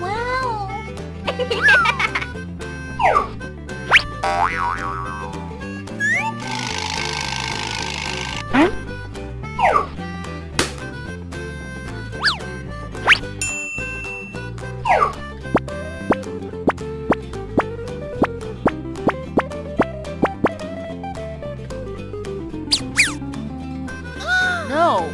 Wow! No.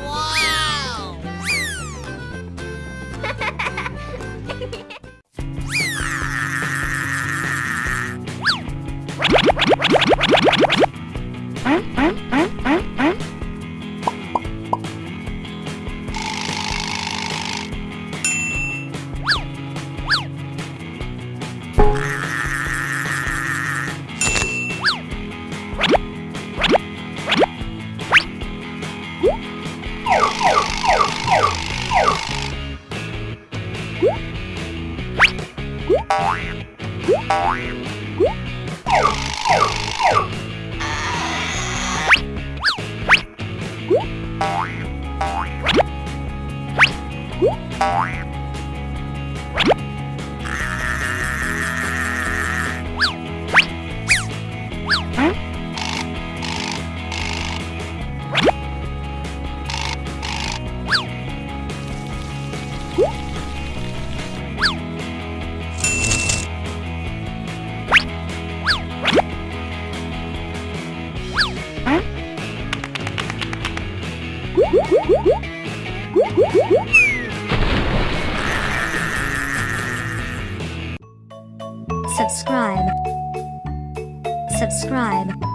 Wow. What? Subscribe. Subscribe.